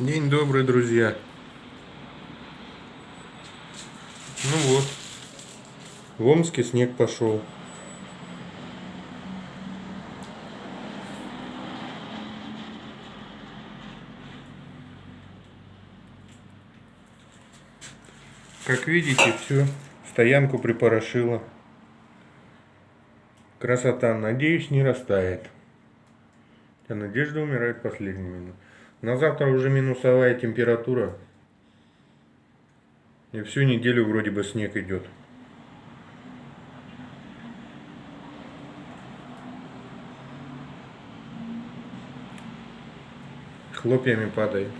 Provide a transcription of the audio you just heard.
День добрый, друзья. Ну вот, в Омске снег пошел. Как видите, все, стоянку припорошило. Красота, надеюсь, не растает. А надежда умирает последними. На завтра уже минусовая температура. И всю неделю вроде бы снег идет. Хлопьями падает.